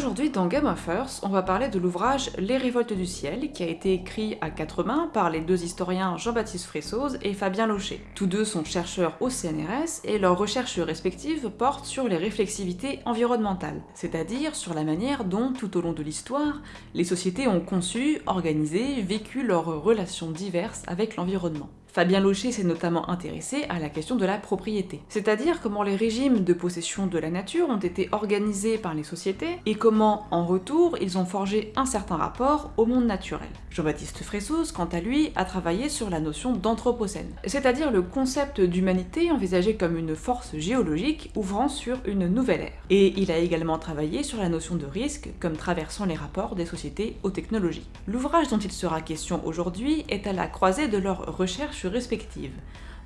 Aujourd'hui, dans Game of Earth, on va parler de l'ouvrage Les Révoltes du Ciel, qui a été écrit à quatre mains par les deux historiens Jean-Baptiste Fressoz et Fabien Locher. Tous deux sont chercheurs au CNRS et leurs recherches respectives portent sur les réflexivités environnementales, c'est-à-dire sur la manière dont, tout au long de l'histoire, les sociétés ont conçu, organisé, vécu leurs relations diverses avec l'environnement. Fabien Locher s'est notamment intéressé à la question de la propriété, c'est-à-dire comment les régimes de possession de la nature ont été organisés par les sociétés et comment, en retour, ils ont forgé un certain rapport au monde naturel. Jean-Baptiste Fressoz, quant à lui, a travaillé sur la notion d'anthropocène, c'est-à-dire le concept d'humanité envisagé comme une force géologique ouvrant sur une nouvelle ère. Et il a également travaillé sur la notion de risque comme traversant les rapports des sociétés aux technologies. L'ouvrage dont il sera question aujourd'hui est à la croisée de leurs recherches respectives.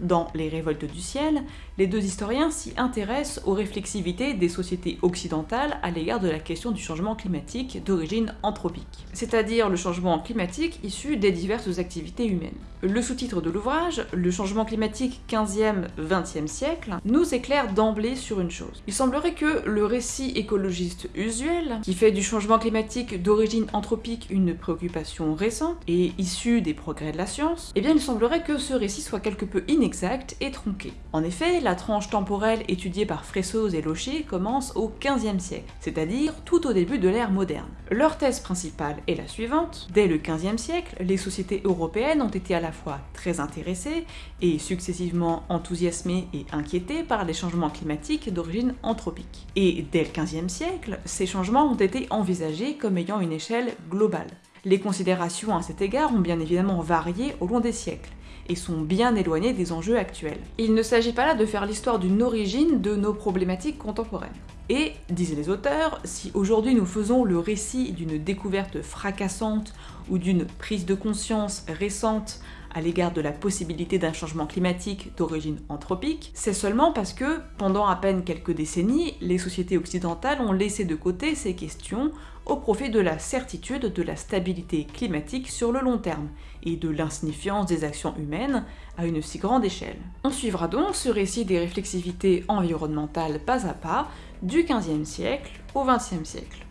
Dans Les Révoltes du ciel, les deux historiens s'y intéressent aux réflexivités des sociétés occidentales à l'égard de la question du changement climatique d'origine anthropique, c'est-à-dire le changement climatique issu des diverses activités humaines. Le sous-titre de l'ouvrage, Le changement climatique 15e-20e siècle, nous éclaire d'emblée sur une chose. Il semblerait que le récit écologiste usuel, qui fait du changement climatique d'origine anthropique une préoccupation récente et issue des progrès de la science, eh bien il semblerait que ce récit soit quelque peu inégal exact et tronqué. En effet, la tranche temporelle étudiée par Fressoz et Locher commence au XVe siècle, c'est-à-dire tout au début de l'ère moderne. Leur thèse principale est la suivante. Dès le XVe siècle, les sociétés européennes ont été à la fois très intéressées et successivement enthousiasmées et inquiétées par les changements climatiques d'origine anthropique. Et dès le XVe siècle, ces changements ont été envisagés comme ayant une échelle globale. Les considérations à cet égard ont bien évidemment varié au long des siècles, et sont bien éloignés des enjeux actuels. Il ne s'agit pas là de faire l'histoire d'une origine de nos problématiques contemporaines. Et, disaient les auteurs, si aujourd'hui nous faisons le récit d'une découverte fracassante ou d'une prise de conscience récente à l'égard de la possibilité d'un changement climatique d'origine anthropique, c'est seulement parce que, pendant à peine quelques décennies, les sociétés occidentales ont laissé de côté ces questions au profit de la certitude de la stabilité climatique sur le long terme et de l'insignifiance des actions humaines à une si grande échelle. On suivra donc ce récit des réflexivités environnementales pas à pas du XVe siècle au XXe siècle.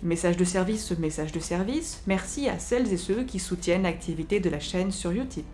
Message de service, message de service, merci à celles et ceux qui soutiennent l'activité de la chaîne sur Utip.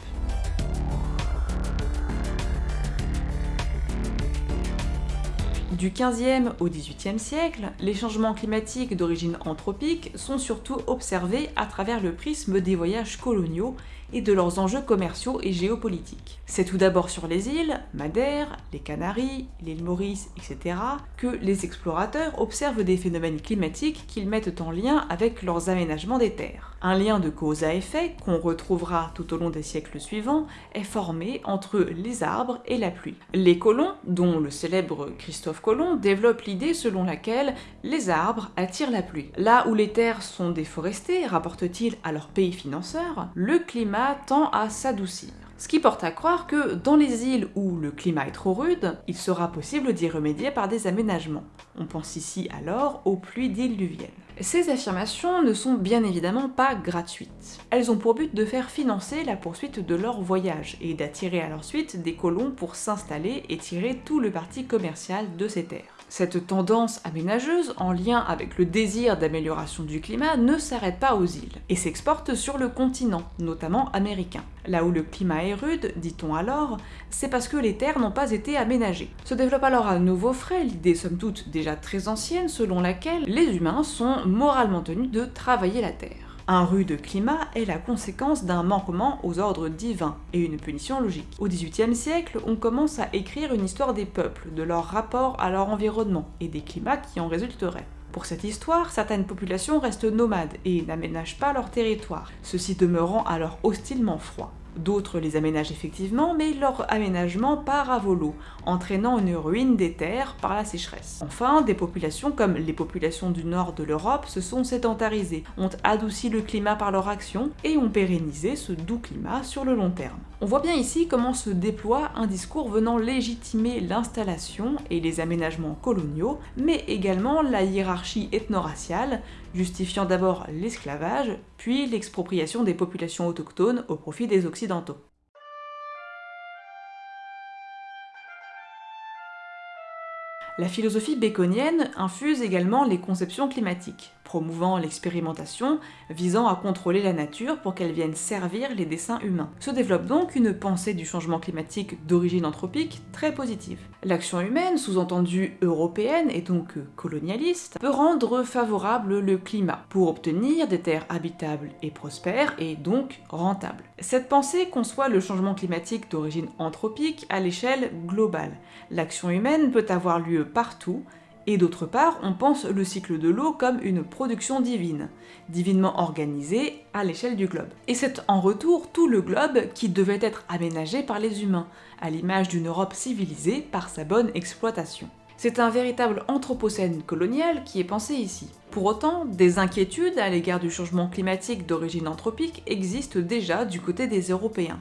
Du 15e au 18e siècle, les changements climatiques d'origine anthropique sont surtout observés à travers le prisme des voyages coloniaux et de leurs enjeux commerciaux et géopolitiques. C'est tout d'abord sur les îles, Madère, les Canaries, l'île Maurice, etc., que les explorateurs observent des phénomènes climatiques qu'ils mettent en lien avec leurs aménagements des terres. Un lien de cause à effet, qu'on retrouvera tout au long des siècles suivants, est formé entre les arbres et la pluie. Les colons, dont le célèbre Christophe Colomb, développent l'idée selon laquelle les arbres attirent la pluie. Là où les terres sont déforestées, rapportent-ils à leur pays financeur, le climat tend à s'adoucir. Ce qui porte à croire que dans les îles où le climat est trop rude, il sera possible d'y remédier par des aménagements. On pense ici alors aux pluies diluviennes. Ces affirmations ne sont bien évidemment pas gratuites. Elles ont pour but de faire financer la poursuite de leur voyage et d'attirer à leur suite des colons pour s'installer et tirer tout le parti commercial de ces terres. Cette tendance aménageuse, en lien avec le désir d'amélioration du climat, ne s'arrête pas aux îles, et s'exporte sur le continent, notamment américain. Là où le climat est rude, dit-on alors, c'est parce que les terres n'ont pas été aménagées. Se développe alors à nouveau frais l'idée somme toute déjà très ancienne selon laquelle les humains sont moralement tenus de travailler la terre. Un rude climat est la conséquence d'un manquement aux ordres divins et une punition logique. Au XVIIIe siècle, on commence à écrire une histoire des peuples, de leur rapport à leur environnement et des climats qui en résulteraient. Pour cette histoire, certaines populations restent nomades et n'aménagent pas leur territoire, ceux-ci demeurant alors hostilement froids. D'autres les aménagent effectivement, mais leur aménagement part à volo, entraînant une ruine des terres par la sécheresse. Enfin, des populations comme les populations du nord de l'Europe se sont sédentarisées, ont adouci le climat par leur action et ont pérennisé ce doux climat sur le long terme. On voit bien ici comment se déploie un discours venant légitimer l'installation et les aménagements coloniaux, mais également la hiérarchie ethno-raciale, justifiant d'abord l'esclavage, puis l'expropriation des populations autochtones au profit des Occidentaux. La philosophie baconienne infuse également les conceptions climatiques, promouvant l'expérimentation, visant à contrôler la nature pour qu'elle vienne servir les desseins humains. Se développe donc une pensée du changement climatique d'origine anthropique très positive. L'action humaine, sous-entendue européenne et donc colonialiste, peut rendre favorable le climat pour obtenir des terres habitables et prospères et donc rentables. Cette pensée conçoit le changement climatique d'origine anthropique à l'échelle globale. L'action humaine peut avoir lieu partout, et d'autre part, on pense le cycle de l'eau comme une production divine, divinement organisée à l'échelle du globe. Et c'est en retour tout le globe qui devait être aménagé par les humains, à l'image d'une Europe civilisée par sa bonne exploitation. C'est un véritable anthropocène colonial qui est pensé ici. Pour autant, des inquiétudes à l'égard du changement climatique d'origine anthropique existent déjà du côté des Européens,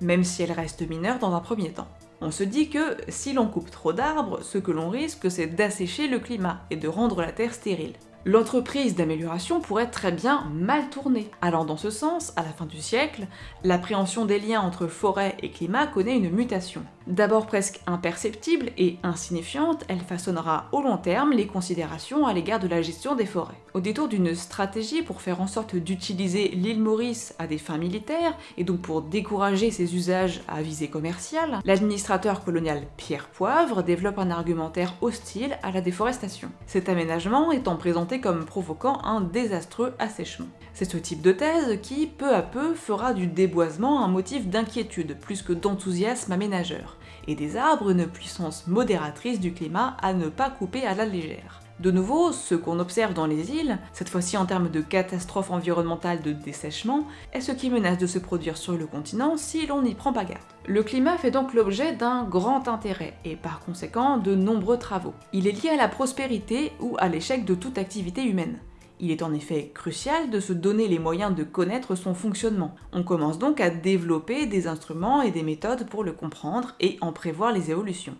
même si elles restent mineures dans un premier temps. On se dit que si l'on coupe trop d'arbres, ce que l'on risque c'est d'assécher le climat et de rendre la Terre stérile. L'entreprise d'amélioration pourrait très bien mal tourner. Allant dans ce sens, à la fin du siècle, l'appréhension des liens entre forêt et climat connaît une mutation. D'abord presque imperceptible et insignifiante, elle façonnera au long terme les considérations à l'égard de la gestion des forêts. Au détour d'une stratégie pour faire en sorte d'utiliser l'île Maurice à des fins militaires, et donc pour décourager ses usages à visée commerciale, l'administrateur colonial Pierre Poivre développe un argumentaire hostile à la déforestation. Cet aménagement étant présenté comme provoquant un désastreux assèchement. C'est ce type de thèse qui, peu à peu, fera du déboisement un motif d'inquiétude plus que d'enthousiasme aménageur, et des arbres une puissance modératrice du climat à ne pas couper à la légère. De nouveau, ce qu'on observe dans les îles, cette fois-ci en termes de catastrophe environnementale de dessèchement, est ce qui menace de se produire sur le continent si l'on n'y prend pas garde. Le climat fait donc l'objet d'un grand intérêt, et par conséquent de nombreux travaux. Il est lié à la prospérité ou à l'échec de toute activité humaine. Il est en effet crucial de se donner les moyens de connaître son fonctionnement. On commence donc à développer des instruments et des méthodes pour le comprendre et en prévoir les évolutions.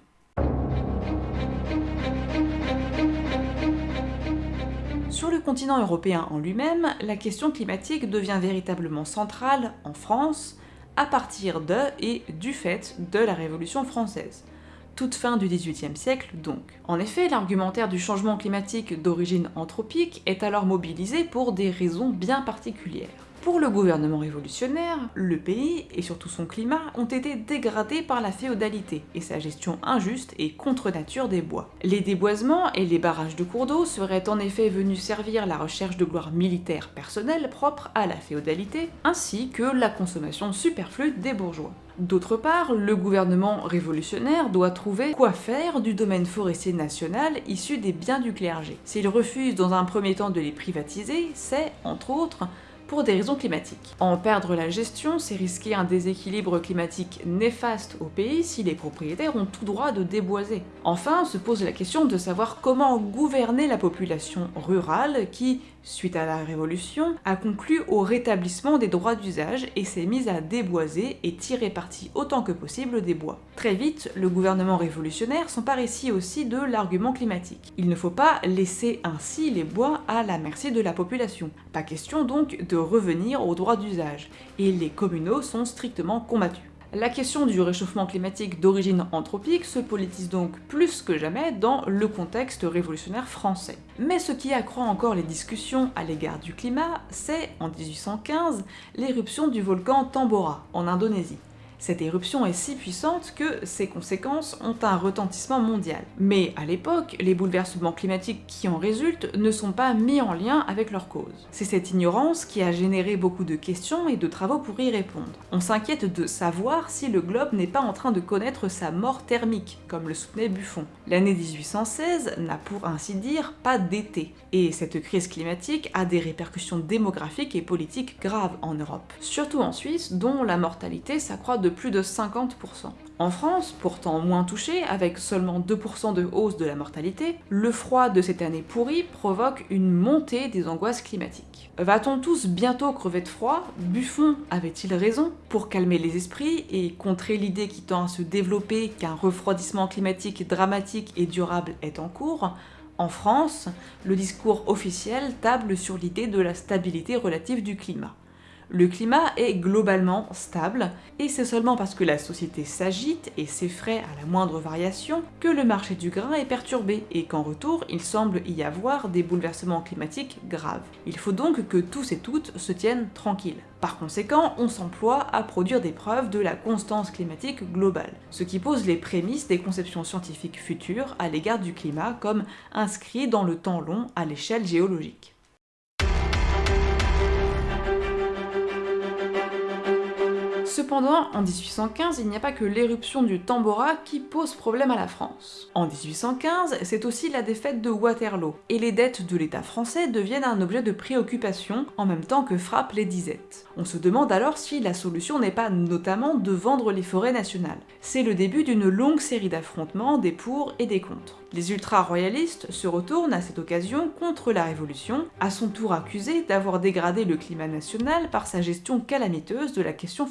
Sur le continent européen en lui-même, la question climatique devient véritablement centrale en France à partir de et du fait de la Révolution française toute fin du XVIIIe siècle donc. En effet, l'argumentaire du changement climatique d'origine anthropique est alors mobilisé pour des raisons bien particulières. Pour le gouvernement révolutionnaire, le pays, et surtout son climat, ont été dégradés par la féodalité et sa gestion injuste et contre nature des bois. Les déboisements et les barrages de cours d'eau seraient en effet venus servir la recherche de gloire militaire personnelle propre à la féodalité, ainsi que la consommation superflue des bourgeois. D'autre part, le gouvernement révolutionnaire doit trouver quoi faire du domaine forestier national issu des biens du clergé. S'il refuse dans un premier temps de les privatiser, c'est, entre autres, pour des raisons climatiques. En perdre la gestion, c'est risquer un déséquilibre climatique néfaste au pays si les propriétaires ont tout droit de déboiser. Enfin, se pose la question de savoir comment gouverner la population rurale qui, suite à la Révolution, a conclu au rétablissement des droits d'usage et s'est mise à déboiser et tirer parti autant que possible des bois. Très vite, le gouvernement révolutionnaire s'empare ici aussi de l'argument climatique. Il ne faut pas laisser ainsi les bois à la merci de la population. Pas question donc de revenir aux droits d'usage, et les communaux sont strictement combattus. La question du réchauffement climatique d'origine anthropique se politise donc plus que jamais dans le contexte révolutionnaire français. Mais ce qui accroît encore les discussions à l'égard du climat, c'est, en 1815, l'éruption du volcan Tambora, en Indonésie. Cette éruption est si puissante que ses conséquences ont un retentissement mondial. Mais à l'époque, les bouleversements climatiques qui en résultent ne sont pas mis en lien avec leur cause. C'est cette ignorance qui a généré beaucoup de questions et de travaux pour y répondre. On s'inquiète de savoir si le globe n'est pas en train de connaître sa mort thermique, comme le soutenait Buffon. L'année 1816 n'a pour ainsi dire pas d'été, et cette crise climatique a des répercussions démographiques et politiques graves en Europe. Surtout en Suisse, dont la mortalité s'accroît de plus de 50%. En France, pourtant moins touchée, avec seulement 2% de hausse de la mortalité, le froid de cette année pourrie provoque une montée des angoisses climatiques. Va-t-on tous bientôt crever de froid? Buffon avait-il raison? Pour calmer les esprits et contrer l'idée qui tend à se développer qu'un refroidissement climatique dramatique et durable est en cours, en France, le discours officiel table sur l'idée de la stabilité relative du climat Le climat est globalement stable, et c'est seulement parce que la société s'agite et s'effraie à la moindre variation que le marché du grain est perturbé, et qu'en retour, il semble y avoir des bouleversements climatiques graves. Il faut donc que tous et toutes se tiennent tranquilles. Par conséquent, on s'emploie à produire des preuves de la constance climatique globale, ce qui pose les prémices des conceptions scientifiques futures à l'égard du climat comme inscrit dans le temps long à l'échelle géologique. Cependant, en 1815, il n'y a pas que l'éruption du Tambora qui pose problème à la France. En 1815, c'est aussi la défaite de Waterloo, et les dettes de l'État français deviennent un objet de préoccupation en même temps que frappent les disettes. On se demande alors si la solution n'est pas notamment de vendre les forêts nationales. C'est le début d'une longue série d'affrontements des pour et des contre. Les ultra-royalistes se retournent à cette occasion contre la Révolution, à son tour accusés d'avoir dégradé le climat national par sa gestion calamiteuse de la question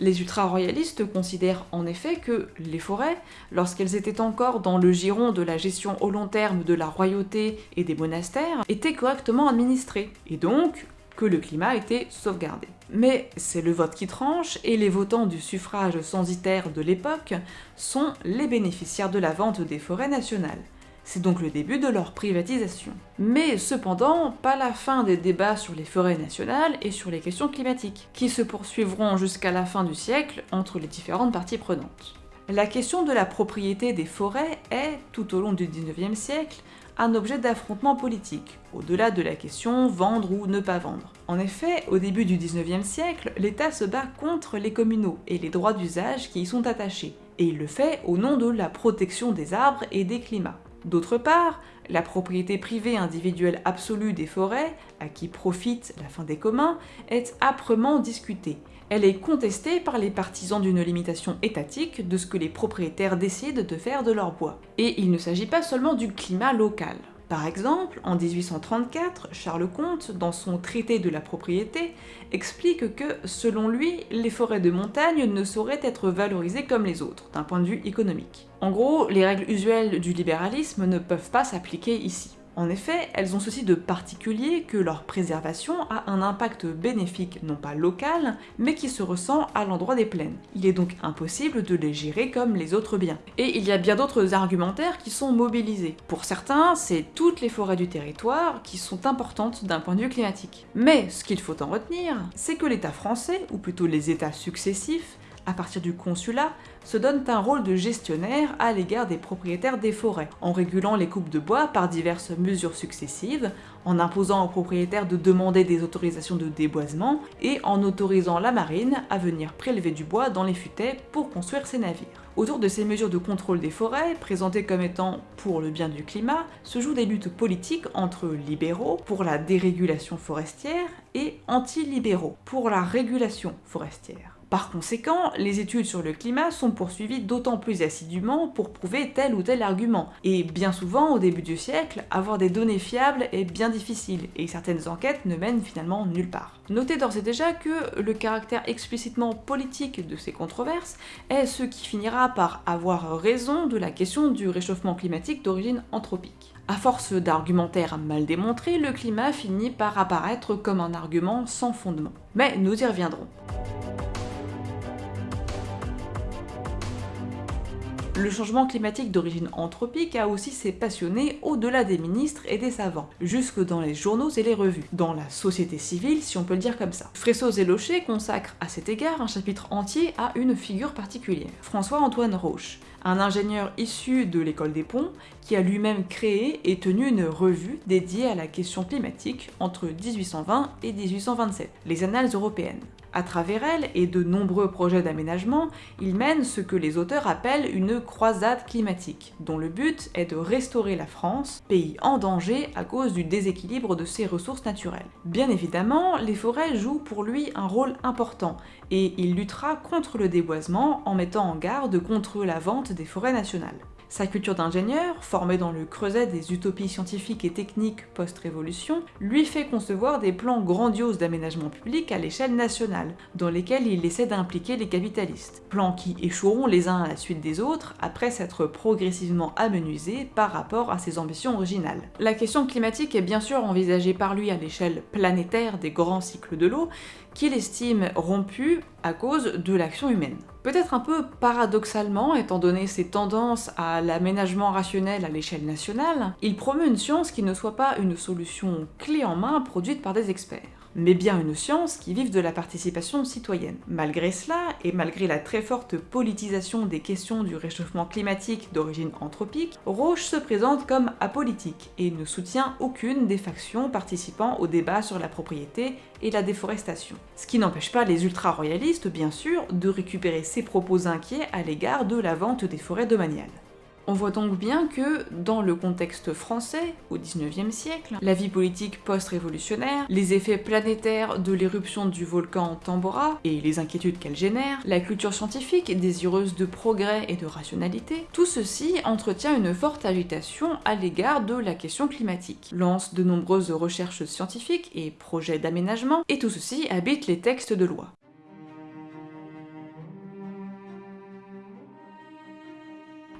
Les ultra-royalistes considèrent en effet que les forêts, lorsqu'elles étaient encore dans le giron de la gestion au long terme de la royauté et des monastères, étaient correctement administrées, et donc que le climat était sauvegardé. Mais c'est le vote qui tranche, et les votants du suffrage censitaire de l'époque sont les bénéficiaires de la vente des forêts nationales. C'est donc le début de leur privatisation. Mais cependant, pas la fin des débats sur les forêts nationales et sur les questions climatiques, qui se poursuivront jusqu'à la fin du siècle entre les différentes parties prenantes. La question de la propriété des forêts est, tout au long du 19e siècle, un objet d'affrontement politique, au-delà de la question vendre ou ne pas vendre. En effet, au début du 19e siècle, l'État se bat contre les communaux et les droits d'usage qui y sont attachés, et il le fait au nom de la protection des arbres et des climats. D'autre part, la propriété privée individuelle absolue des forêts, à qui profite la fin des communs, est âprement discutée. Elle est contestée par les partisans d'une limitation étatique de ce que les propriétaires décident de faire de leur bois. Et il ne s'agit pas seulement du climat local. Par exemple, en 1834, Charles Comte, dans son traité de la propriété, explique que, selon lui, les forêts de montagne ne sauraient être valorisées comme les autres, d'un point de vue économique. En gros, les règles usuelles du libéralisme ne peuvent pas s'appliquer ici. En effet, elles ont ceci de particulier que leur préservation a un impact bénéfique non pas local, mais qui se ressent à l'endroit des plaines. Il est donc impossible de les gérer comme les autres biens. Et il y a bien d'autres argumentaires qui sont mobilisés. Pour certains, c'est toutes les forêts du territoire qui sont importantes d'un point de vue climatique. Mais ce qu'il faut en retenir, c'est que l'État français, ou plutôt les États successifs, à partir du consulat, se donnent un rôle de gestionnaire à l'égard des propriétaires des forêts, en régulant les coupes de bois par diverses mesures successives, en imposant aux propriétaires de demander des autorisations de déboisement, et en autorisant la marine à venir prélever du bois dans les futaies pour construire ses navires. Autour de ces mesures de contrôle des forêts, présentées comme étant pour le bien du climat, se jouent des luttes politiques entre libéraux pour la dérégulation forestière et anti-libéraux pour la régulation forestière. Par conséquent, les études sur le climat sont poursuivies d'autant plus assidûment pour prouver tel ou tel argument, et bien souvent, au début du siècle, avoir des données fiables est bien difficile, et certaines enquêtes ne mènent finalement nulle part. Notez d'ores et déjà que le caractère explicitement politique de ces controverses est ce qui finira par avoir raison de la question du réchauffement climatique d'origine anthropique. À force d'argumentaires mal démontrés, le climat finit par apparaître comme un argument sans fondement. Mais nous y reviendrons. Le changement climatique d'origine anthropique a aussi ses passionnés au-delà des ministres et des savants, jusque dans les journaux et les revues, dans la société civile si on peut le dire comme ça. Fressos et Locher consacrent à cet égard un chapitre entier à une figure particulière, François-Antoine Roche, un ingénieur issu de l'école des ponts qui a lui-même créé et tenu une revue dédiée à la question climatique entre 1820 et 1827, les Annales européennes. À travers elle et de nombreux projets d'aménagement, il mène ce que les auteurs appellent une croisade climatique, dont le but est de restaurer la France, pays en danger à cause du déséquilibre de ses ressources naturelles. Bien évidemment, les forêts jouent pour lui un rôle important, et il luttera contre le déboisement en mettant en garde contre la vente des forêts nationales. Sa culture d'ingénieur, formée dans le creuset des utopies scientifiques et techniques post-révolution, lui fait concevoir des plans grandioses d'aménagement public à l'échelle nationale, dans lesquels il essaie d'impliquer les capitalistes. Plans qui échoueront les uns à la suite des autres après s'être progressivement amenuisés par rapport à ses ambitions originales. La question climatique est bien sûr envisagée par lui à l'échelle planétaire des grands cycles de l'eau, qu'il estime rompu à cause de l'action humaine. Peut-être un peu paradoxalement, étant donné ses tendances à l'aménagement rationnel à l'échelle nationale, il promeut une science qui ne soit pas une solution clé en main produite par des experts mais bien une science qui vive de la participation citoyenne. Malgré cela, et malgré la très forte politisation des questions du réchauffement climatique d'origine anthropique, Roche se présente comme apolitique et ne soutient aucune des factions participant au débat sur la propriété et la déforestation. Ce qui n'empêche pas les ultra-royalistes, bien sûr, de récupérer ses propos inquiets à l'égard de la vente des forêts domaniales. On voit donc bien que, dans le contexte français, au XIXe siècle, la vie politique post-révolutionnaire, les effets planétaires de l'éruption du volcan Tambora et les inquiétudes qu'elle génère, la culture scientifique désireuse de progrès et de rationalité, tout ceci entretient une forte agitation à l'égard de la question climatique, lance de nombreuses recherches scientifiques et projets d'aménagement, et tout ceci habite les textes de loi.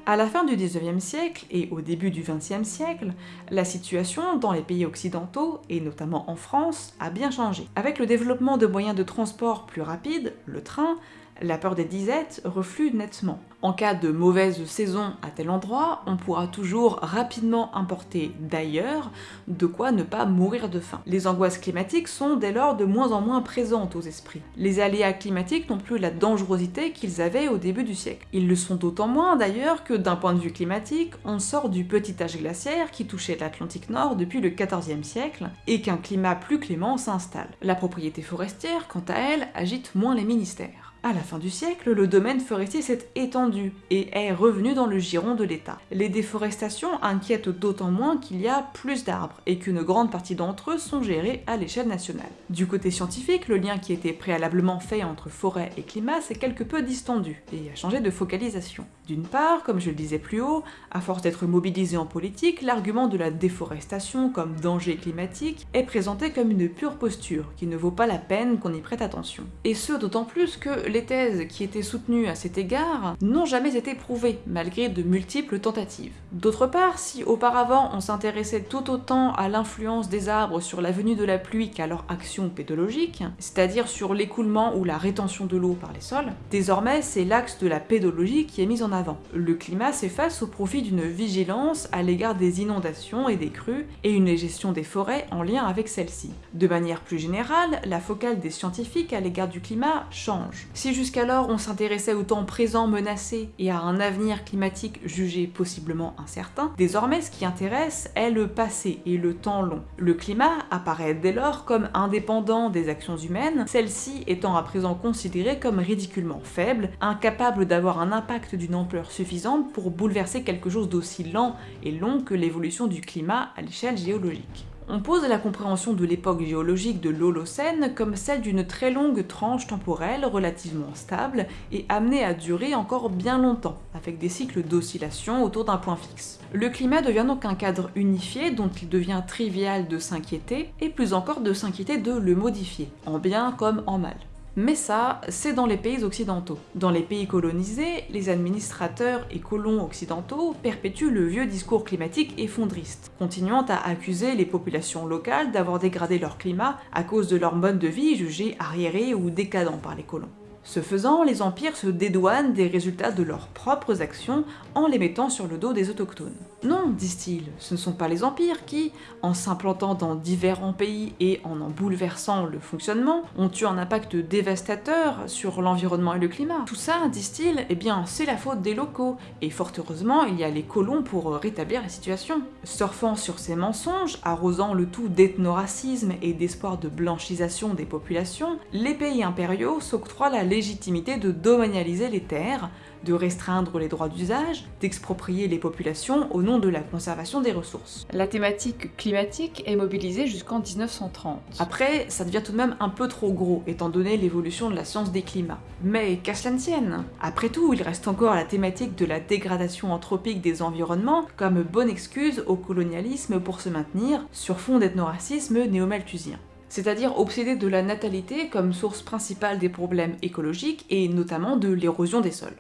À la fin du XIXe siècle et au début du XXe siècle, la situation dans les pays occidentaux, et notamment en France, a bien changé. Avec le développement de moyens de transport plus rapides, le train, la peur des disettes reflue nettement. En cas de mauvaise saison à tel endroit, on pourra toujours rapidement importer d'ailleurs de quoi ne pas mourir de faim. Les angoisses climatiques sont dès lors de moins en moins présentes aux esprits. Les aléas climatiques n'ont plus la dangerosité qu'ils avaient au début du siècle. Ils le sont d'autant moins d'ailleurs que d'un point de vue climatique, on sort du petit âge glaciaire qui touchait l'Atlantique Nord depuis le XIVe siècle et qu'un climat plus clément s'installe. La propriété forestière, quant à elle, agite moins les ministères. À la fin du siècle, le domaine forestier s'est étendu et est revenu dans le giron de l'État. Les déforestations inquiètent d'autant moins qu'il y a plus d'arbres et qu'une grande partie d'entre eux sont gérés à l'échelle nationale. Du côté scientifique, le lien qui était préalablement fait entre forêt et climat s'est quelque peu distendu et a changé de focalisation. D'une part, comme je le disais plus haut, à force d'être mobilisé en politique, l'argument de la déforestation comme danger climatique est présenté comme une pure posture qui ne vaut pas la peine qu'on y prête attention. Et ce d'autant plus que les thèses qui étaient soutenues à cet égard n'ont jamais été prouvées, malgré de multiples tentatives. D'autre part, si auparavant on s'intéressait tout autant à l'influence des arbres sur la venue de la pluie qu'à leur action pédologique, c'est-à-dire sur l'écoulement ou la rétention de l'eau par les sols, désormais c'est l'axe de la pédologie qui est mis en avant. Le climat s'efface au profit d'une vigilance à l'égard des inondations et des crues, et une gestion des forêts en lien avec celles-ci. De manière plus générale, la focale des scientifiques à l'égard du climat change. Si jusqu'alors on s'intéressait au temps présent menacé et à un avenir climatique jugé possiblement incertain, désormais ce qui intéresse est le passé et le temps long. Le climat apparaît dès lors comme indépendant des actions humaines, celles-ci étant à présent considérées comme ridiculement faibles, incapables d'avoir un impact d'une ampleur suffisante pour bouleverser quelque chose d'aussi lent et long que l'évolution du climat à l'échelle géologique. On pose la compréhension de l'époque géologique de l'Holocène comme celle d'une très longue tranche temporelle relativement stable et amenée à durer encore bien longtemps, avec des cycles d'oscillation autour d'un point fixe. Le climat devient donc un cadre unifié dont il devient trivial de s'inquiéter, et plus encore de s'inquiéter de le modifier, en bien comme en mal. Mais ça, c'est dans les pays occidentaux. Dans les pays colonisés, les administrateurs et colons occidentaux perpétuent le vieux discours climatique effondriste, continuant à accuser les populations locales d'avoir dégradé leur climat à cause de leur mode de vie jugé arriéré ou décadent par les colons. Ce faisant, les empires se dédouanent des résultats de leurs propres actions en les mettant sur le dos des autochtones. Non, disent-ils, ce ne sont pas les empires qui, en s'implantant dans différents pays et en en bouleversant le fonctionnement, ont eu un impact dévastateur sur l'environnement et le climat. Tout ça, disent-ils, eh bien c'est la faute des locaux, et fort heureusement il y a les colons pour rétablir la situation. Surfant sur ces mensonges, arrosant le tout d'ethnoracisme et d'espoir de blanchisation des populations, les pays impériaux s'octroient la légitimité de domanialiser les terres, de restreindre les droits d'usage, d'exproprier les populations au nom de la conservation des ressources. La thématique climatique est mobilisée jusqu'en 1930. Après, ça devient tout de même un peu trop gros, étant donné l'évolution de la science des climats. Mais qu'à cela ne tienne Après tout, il reste encore la thématique de la dégradation anthropique des environnements comme bonne excuse au colonialisme pour se maintenir sur fond d'ethnoracisme néo-malthusien c'est-à-dire obsédé de la natalité comme source principale des problèmes écologiques et notamment de l'érosion des sols.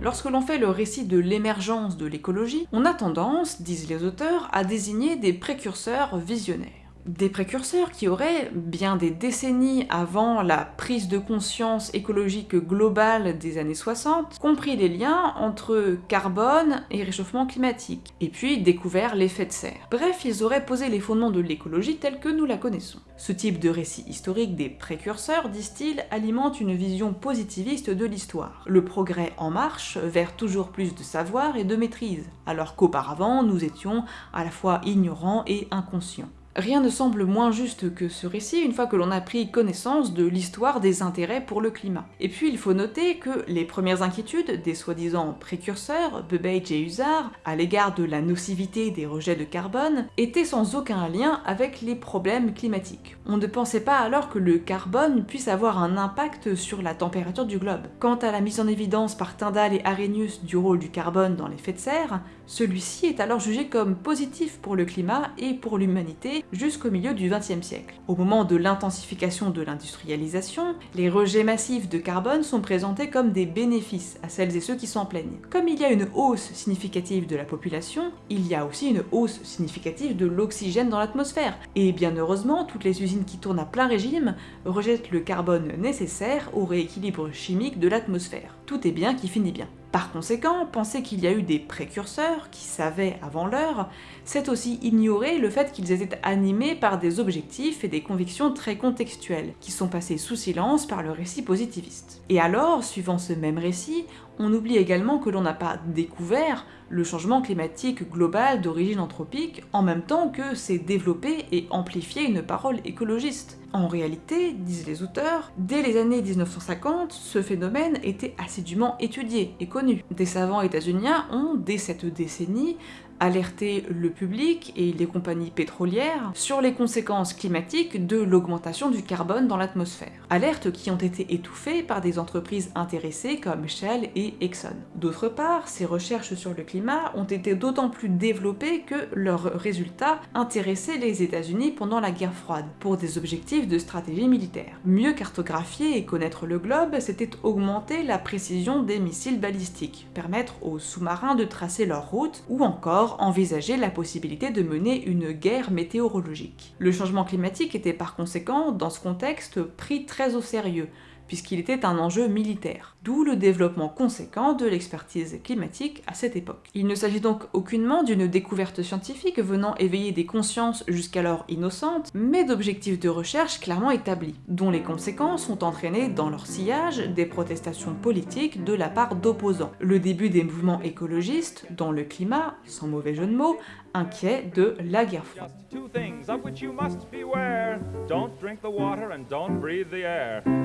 Lorsque l'on fait le récit de l'émergence de l'écologie, on a tendance, disent les auteurs, à désigner des précurseurs visionnaires. Des précurseurs qui auraient, bien des décennies avant la prise de conscience écologique globale des années 60, compris les liens entre carbone et réchauffement climatique, et puis découvert l'effet de serre. Bref, ils auraient posé les fondements de l'écologie telle que nous la connaissons. Ce type de récit historique des précurseurs, disent-ils, alimente une vision positiviste de l'histoire. Le progrès en marche vers toujours plus de savoir et de maîtrise, alors qu'auparavant nous étions à la fois ignorants et inconscients. Rien ne semble moins juste que ce récit une fois que l'on a pris connaissance de l'histoire des intérêts pour le climat. Et puis il faut noter que les premières inquiétudes des soi-disant précurseurs, Bubbage et Usard, à l'égard de la nocivité des rejets de carbone, étaient sans aucun lien avec les problèmes climatiques. On ne pensait pas alors que le carbone puisse avoir un impact sur la température du globe. Quant à la mise en évidence par Tyndall et Arrhenius du rôle du carbone dans l'effet de serre, celui-ci est alors jugé comme positif pour le climat et pour l'humanité jusqu'au milieu du XXe siècle. Au moment de l'intensification de l'industrialisation, les rejets massifs de carbone sont présentés comme des bénéfices à celles et ceux qui s'en plaignent. Comme il y a une hausse significative de la population, il y a aussi une hausse significative de l'oxygène dans l'atmosphère, et bien heureusement, toutes les usines qui tournent à plein régime rejettent le carbone nécessaire au rééquilibre chimique de l'atmosphère. Tout est bien qui finit bien. Par conséquent, penser qu'il y a eu des précurseurs qui savaient avant l'heure, c'est aussi ignorer le fait qu'ils étaient animés par des objectifs et des convictions très contextuelles, qui sont passés sous silence par le récit positiviste. Et alors, suivant ce même récit, on oublie également que l'on n'a pas découvert le changement climatique global d'origine anthropique en même temps que s'est développé et amplifié une parole écologiste. En réalité, disent les auteurs, dès les années 1950, ce phénomène était assidûment étudié et connu. Des savants états-uniens ont, dès cette décennie, alerter le public et les compagnies pétrolières sur les conséquences climatiques de l'augmentation du carbone dans l'atmosphère. Alertes qui ont été étouffées par des entreprises intéressées comme Shell et Exxon. D'autre part, ces recherches sur le climat ont été d'autant plus développées que leurs résultats intéressaient les États-Unis pendant la guerre froide, pour des objectifs de stratégie militaire. Mieux cartographier et connaître le globe, c'était augmenter la précision des missiles balistiques, permettre aux sous-marins de tracer leur route, ou encore envisager la possibilité de mener une guerre météorologique. Le changement climatique était par conséquent, dans ce contexte, pris très au sérieux, puisqu'il était un enjeu militaire, d'où le développement conséquent de l'expertise climatique à cette époque. Il ne s'agit donc aucunement d'une découverte scientifique venant éveiller des consciences jusqu'alors innocentes, mais d'objectifs de recherche clairement établis, dont les conséquences ont entraîné dans leur sillage des protestations politiques de la part d'opposants. Le début des mouvements écologistes, dans le climat, sans mauvais jeu de mots, inquiet de la guerre froide.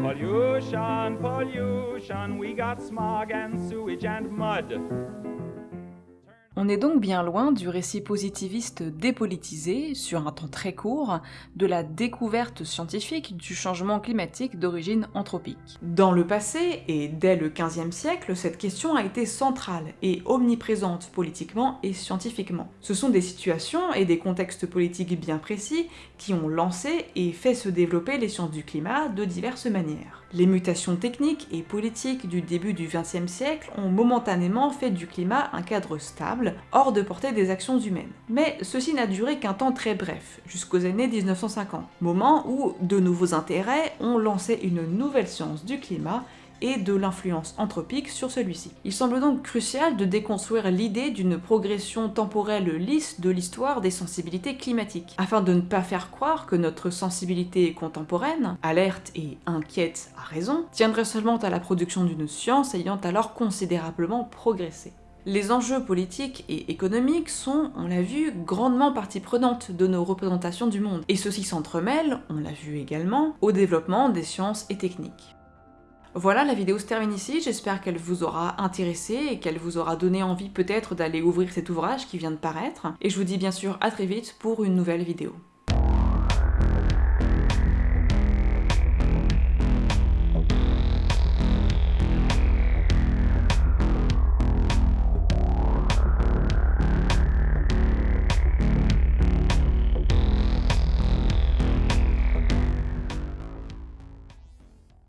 Pollution, pollution, we got smog and sewage and mud. On est donc bien loin du récit positiviste dépolitisé, sur un temps très court, de la découverte scientifique du changement climatique d'origine anthropique. Dans le passé, et dès le XVe siècle, cette question a été centrale et omniprésente politiquement et scientifiquement. Ce sont des situations et des contextes politiques bien précis qui ont lancé et fait se développer les sciences du climat de diverses manières. Les mutations techniques et politiques du début du XXe siècle ont momentanément fait du climat un cadre stable, hors de portée des actions humaines. Mais ceci n'a duré qu'un temps très bref, jusqu'aux années 1950, moment où de nouveaux intérêts ont lancé une nouvelle science du climat et de l'influence anthropique sur celui-ci. Il semble donc crucial de déconstruire l'idée d'une progression temporelle lisse de l'histoire des sensibilités climatiques, afin de ne pas faire croire que notre sensibilité contemporaine, alerte et inquiète à raison, tiendrait seulement à la production d'une science ayant alors considérablement progressé. Les enjeux politiques et économiques sont, on l'a vu, grandement partie prenante de nos représentations du monde, et ceci s'entremêle, on l'a vu également, au développement des sciences et techniques. Voilà, la vidéo se termine ici, j'espère qu'elle vous aura intéressé et qu'elle vous aura donné envie peut-être d'aller ouvrir cet ouvrage qui vient de paraître, et je vous dis bien sûr à très vite pour une nouvelle vidéo.